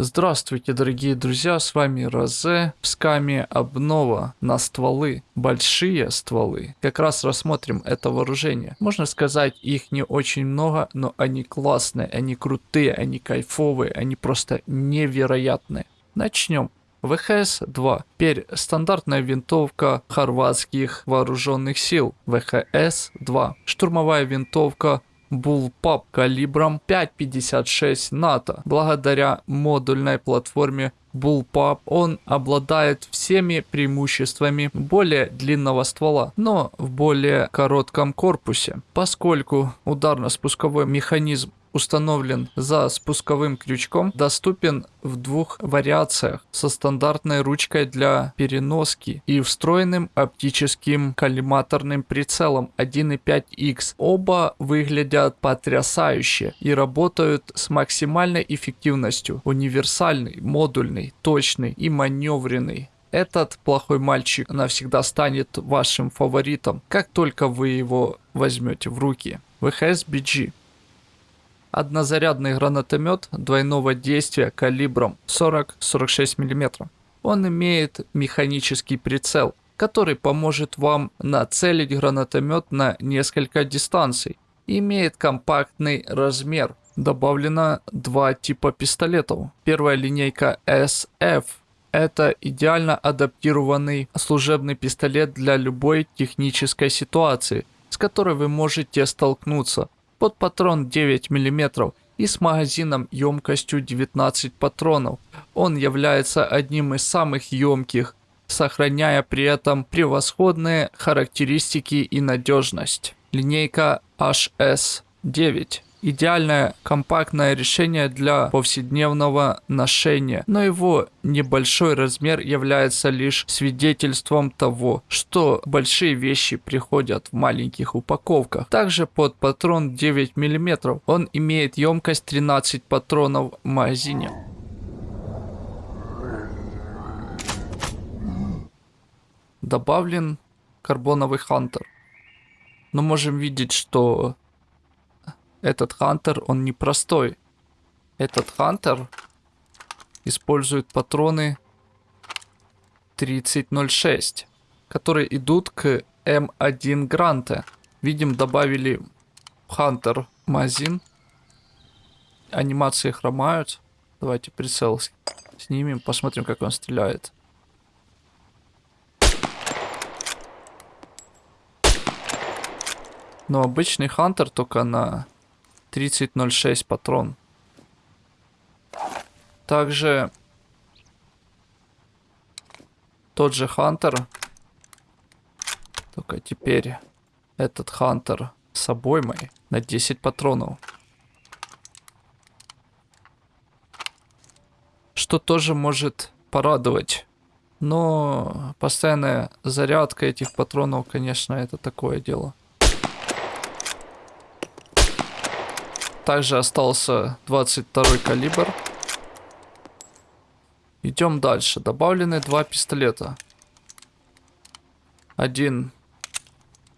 Здравствуйте, дорогие друзья, с вами Розе. В скаме обнова на стволы, большие стволы. Как раз рассмотрим это вооружение. Можно сказать, их не очень много, но они классные, они крутые, они кайфовые, они просто невероятные. Начнем. ВХС-2. Теперь стандартная винтовка хорватских вооруженных сил. ВХС-2. Штурмовая винтовка Bullpup калибром 5.56 НАТО. Благодаря модульной платформе Bullpup он обладает всеми преимуществами более длинного ствола, но в более коротком корпусе. Поскольку ударно-спусковой механизм установлен за спусковым крючком, доступен в двух вариациях со стандартной ручкой для переноски и встроенным оптическим коллиматорным прицелом 1.5x. Оба выглядят потрясающе и работают с максимальной эффективностью. Универсальный, модульный, точный и маневренный. Этот плохой мальчик навсегда станет вашим фаворитом, как только вы его возьмете в руки. ВХС BG однозарядный гранатомет двойного действия калибром 40-46 мм. Он имеет механический прицел, который поможет вам нацелить гранатомет на несколько дистанций. Имеет компактный размер. Добавлено два типа пистолетов. Первая линейка SF это идеально адаптированный служебный пистолет для любой технической ситуации, с которой вы можете столкнуться под патрон 9 мм и с магазином емкостью 19 патронов. Он является одним из самых емких, сохраняя при этом превосходные характеристики и надежность. Линейка HS9 идеальное компактное решение для повседневного ношения, но его небольшой размер является лишь свидетельством того, что большие вещи приходят в маленьких упаковках. Также под патрон 9 мм он имеет емкость 13 патронов в магазине. Добавлен карбоновый хантер. Но можем видеть, что этот хантер, он непростой. Этот хантер использует патроны 3006, которые идут к М1 Гранте. Видим, добавили хантер магазин. Анимации хромают. Давайте прицел снимем, посмотрим, как он стреляет. Но обычный хантер только на 3006 патрон. Также тот же Хантер. Только теперь этот Хантер с обоймой на 10 патронов. Что тоже может порадовать. Но постоянная зарядка этих патронов, конечно, это такое дело. Также остался 22 калибр. Идем дальше. Добавлены два пистолета. Один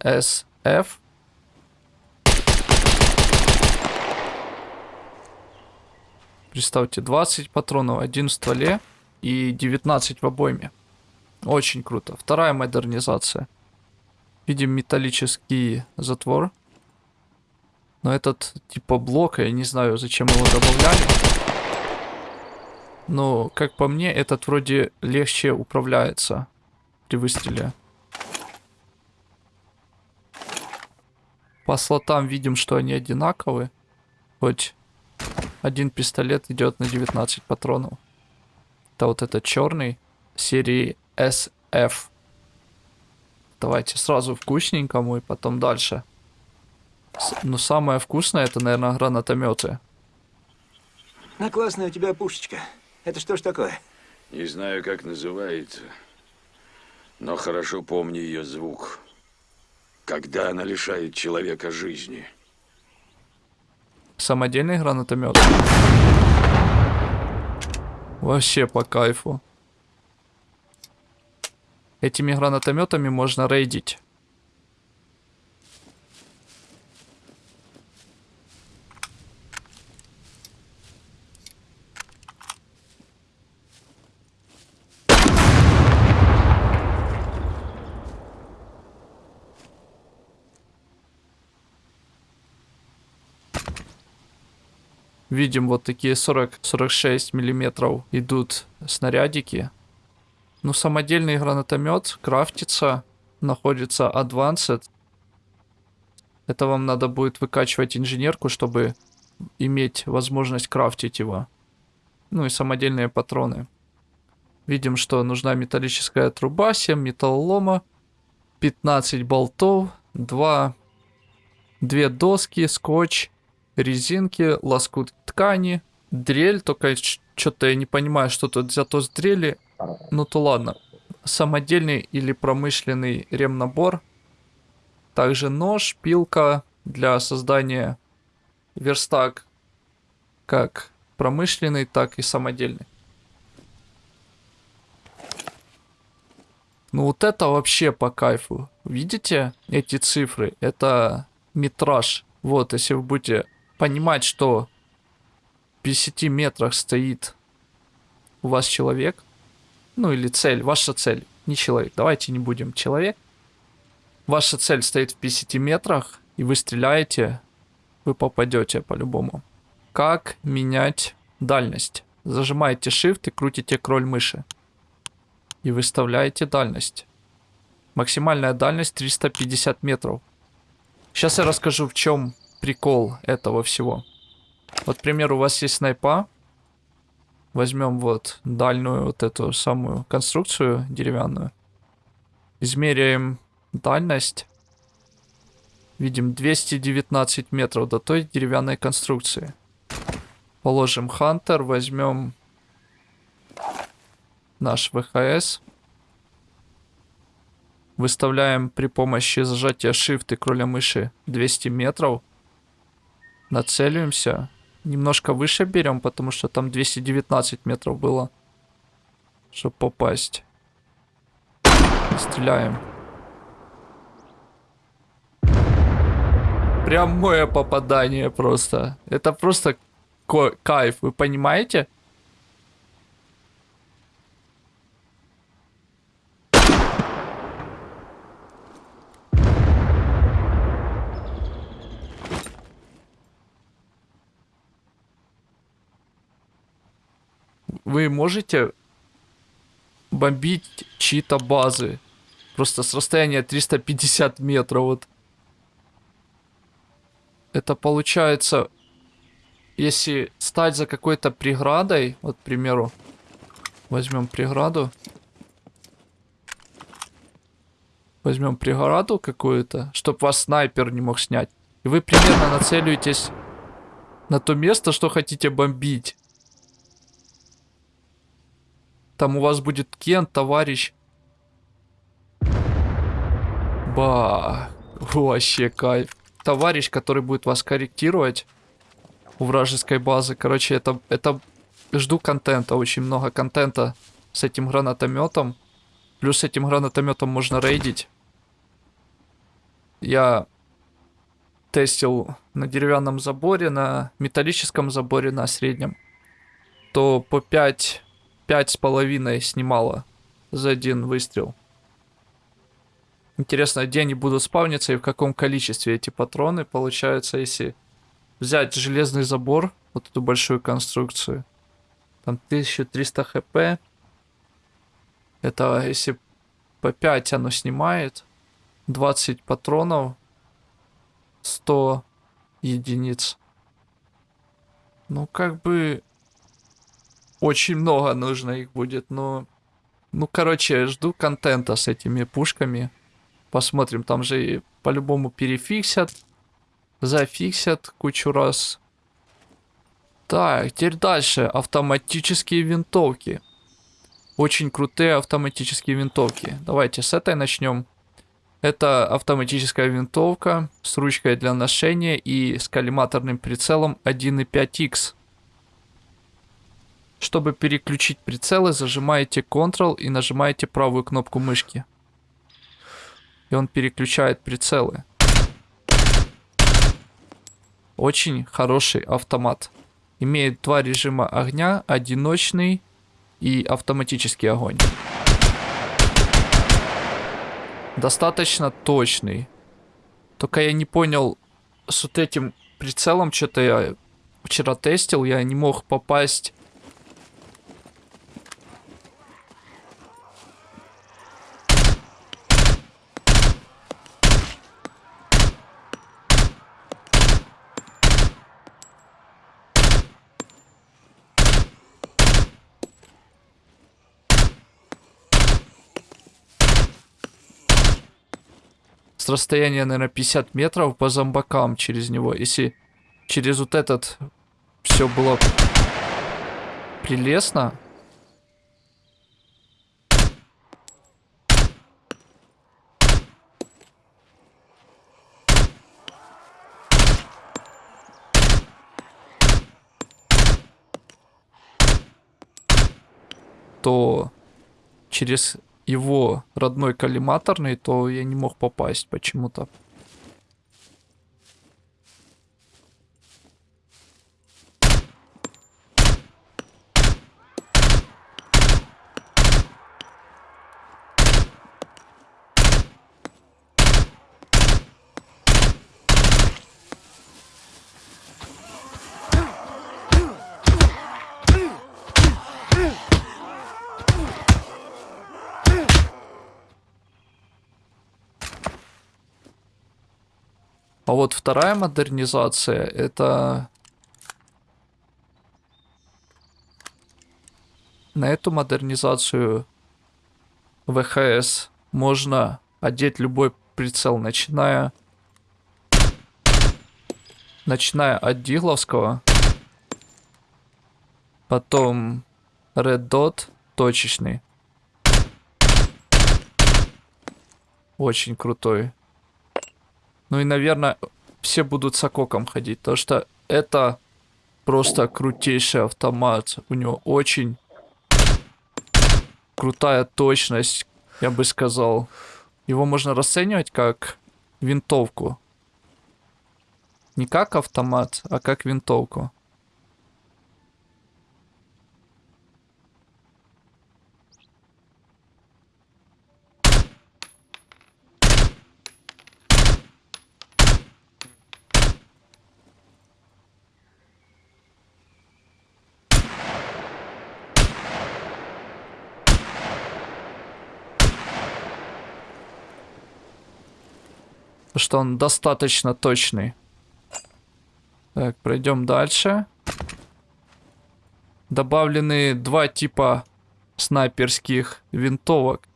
SF. Представьте, 20 патронов, один в стволе и 19 в обойме. Очень круто. Вторая модернизация. Видим металлический затвор. Но этот типа блок, я не знаю, зачем его добавляли. Но, как по мне, этот вроде легче управляется при выстреле. По слотам видим, что они одинаковые. Хоть один пистолет идет на 19 патронов. Это вот этот черный серии SF. Давайте сразу вкусненькому и потом дальше. Ну, самое вкусное, это, наверное, гранатометы. А классная у тебя пушечка. Это что ж такое? Не знаю, как называется, но хорошо помню ее звук. Когда она лишает человека жизни. Самодельный гранатомет. Вообще по кайфу. Этими гранатометами можно рейдить. Видим вот такие 40-46 миллиметров идут снарядики. Ну, самодельный гранатомет крафтится, находится Advanced. Это вам надо будет выкачивать инженерку, чтобы иметь возможность крафтить его. Ну и самодельные патроны. Видим, что нужна металлическая труба, 7 металлолома, 15 болтов, 2, 2 доски, скотч, резинки, лоскут ткани, дрель, только что-то я не понимаю, что тут взято с дрели. Ну то ладно. Самодельный или промышленный ремнабор. Также нож, пилка для создания верстак как промышленный, так и самодельный. Ну вот это вообще по кайфу. Видите эти цифры? Это метраж. Вот, если вы будете понимать, что в 50 метрах стоит у вас человек, ну или цель, ваша цель, не человек, давайте не будем человек. Ваша цель стоит в 50 метрах, и вы стреляете, вы попадете по-любому. Как менять дальность? Зажимаете Shift и крутите кроль мыши и выставляете дальность. Максимальная дальность 350 метров. Сейчас я расскажу, в чем прикол этого всего. Вот, к примеру, у вас есть снайпа. Возьмем вот дальнюю вот эту самую конструкцию деревянную. Измеряем дальность. Видим 219 метров до той деревянной конструкции. Положим Хантер, возьмем наш ВХС. Выставляем при помощи зажатия Shift и кроля мыши 200 метров. Нацеливаемся. Немножко выше берем, потому что там 219 метров было. Чтобы попасть. Стреляем. Прямое попадание просто. Это просто кайф, вы понимаете? Вы можете бомбить чьи-то базы. Просто с расстояния 350 метров. Вот. Это получается, если стать за какой-то преградой, вот, к примеру, возьмем преграду. Возьмем преграду какую-то, чтобы вас снайпер не мог снять. И вы примерно нацеливаетесь на то место, что хотите бомбить. Там у вас будет Кен, товарищ. Ба, вообще кайф. Товарищ, который будет вас корректировать у вражеской базы. Короче, это, это жду контента, очень много контента с этим гранатометом. Плюс этим гранатометом можно рейдить. Я тестил на деревянном заборе, на металлическом заборе, на среднем. То по 5 пять с половиной снимала за один выстрел. Интересно, где они будут спавниться и в каком количестве эти патроны. Получается, если взять железный забор, вот эту большую конструкцию, там 1300 хп. Это если по 5 оно снимает, 20 патронов, 100 единиц. Ну, как бы очень много нужно их будет, но... Ну, короче, жду контента с этими пушками. Посмотрим, там же по-любому перефиксят. Зафиксят кучу раз. Так, теперь дальше. Автоматические винтовки. Очень крутые автоматические винтовки. Давайте с этой начнем. Это автоматическая винтовка с ручкой для ношения и с коллиматорным прицелом 1.5x. Чтобы переключить прицелы, зажимаете Ctrl и нажимаете правую кнопку мышки. И он переключает прицелы. Очень хороший автомат. Имеет два режима огня, одиночный и автоматический огонь. Достаточно точный. Только я не понял, с вот этим прицелом что-то я вчера тестил, я не мог попасть с расстояния, наверное, 50 метров по зомбакам через него. Если через вот этот все было прелестно. то через его родной коллиматорный, то я не мог попасть почему-то. А вот вторая модернизация это... На эту модернизацию ВХС можно одеть любой прицел, начиная... Начиная от Дигловского. Потом Red Dot точечный. Очень крутой. Ну и, наверное, все будут с ококом ходить, потому что это просто крутейший автомат. У него очень крутая точность, я бы сказал. Его можно расценивать как винтовку. Не как автомат, а как винтовку. Что он достаточно точный. Так, пройдем дальше. Добавлены два типа снайперских винтовок.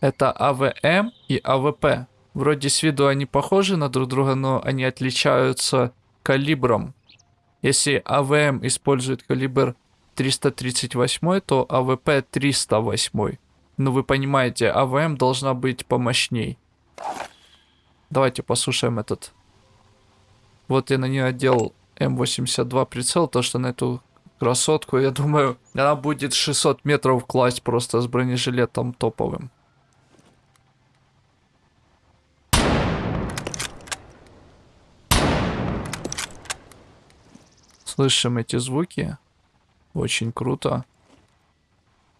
Это АВМ и АВП. Вроде с виду они похожи на друг друга, но они отличаются калибром. Если АВМ использует калибр 338, то АВП 308. Ну вы понимаете, АВМ должна быть помощней. Давайте послушаем этот. Вот я на нее одел М82 прицел, то что на эту красотку, я думаю, она будет 600 метров класть просто с бронежилетом топовым. Слышим эти звуки. Очень круто.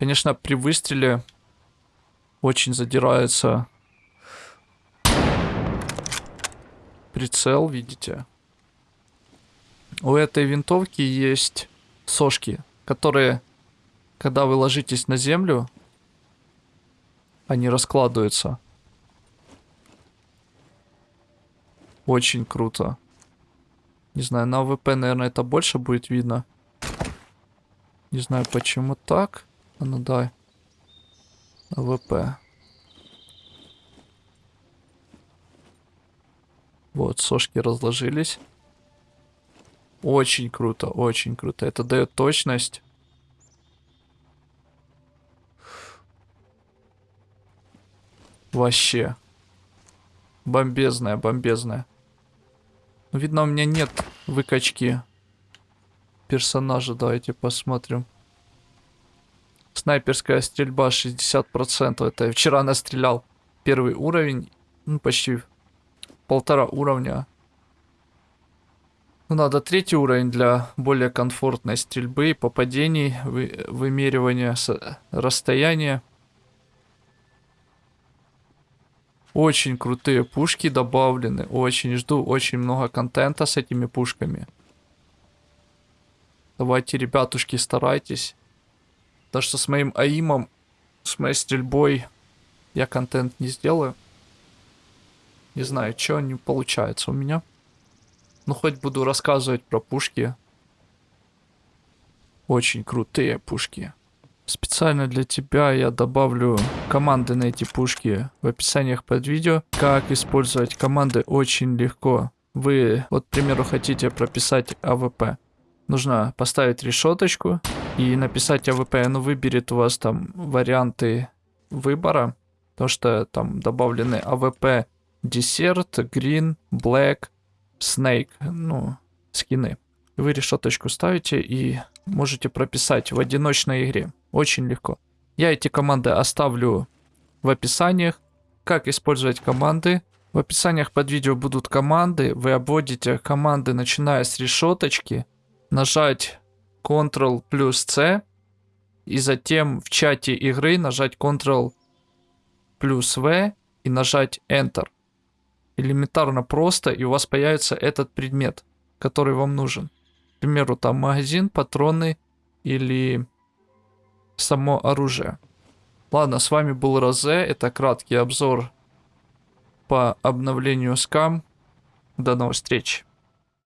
Конечно, при выстреле очень задирается прицел, видите. У этой винтовки есть сошки, которые, когда вы ложитесь на землю, они раскладываются. Очень круто. Не знаю, на АВП, наверное, это больше будет видно. Не знаю, почему так. Ну дай. АВП. Вот, сошки разложились. Очень круто, очень круто. Это дает точность. Вообще. Бомбезная, бомбезная. Ну, видно, у меня нет выкачки персонажа. Давайте посмотрим. Снайперская стрельба 60%. Это я вчера настрелял первый уровень. Ну, почти полтора уровня. Ну, надо третий уровень для более комфортной стрельбы, попадений, вы, вымеривания расстояния. Очень крутые пушки добавлены. Очень жду очень много контента с этими пушками. Давайте, ребятушки, старайтесь. Потому что с моим аимом, с моей стрельбой я контент не сделаю. Не знаю, что не получается у меня. Ну, хоть буду рассказывать про пушки. Очень крутые пушки. Специально для тебя я добавлю команды на эти пушки в описаниях под видео. Как использовать команды очень легко. Вы, вот, к примеру, хотите прописать АВП. Нужно поставить решеточку и написать АВП. Оно выберет у вас там варианты выбора. Потому что там добавлены АВП Desert, Green, Black, Snake. Ну, скины. Вы решеточку ставите и можете прописать в одиночной игре. Очень легко. Я эти команды оставлю в описаниях. Как использовать команды? В описаниях под видео будут команды. Вы обводите команды, начиная с решеточки. Нажать Ctrl плюс C. И затем в чате игры нажать Ctrl плюс V и нажать Enter. Элементарно просто, и у вас появится этот предмет, который вам нужен. К примеру, там магазин, патроны или само оружие. Ладно, с вами был Розе. Это краткий обзор по обновлению скам. До новых встреч.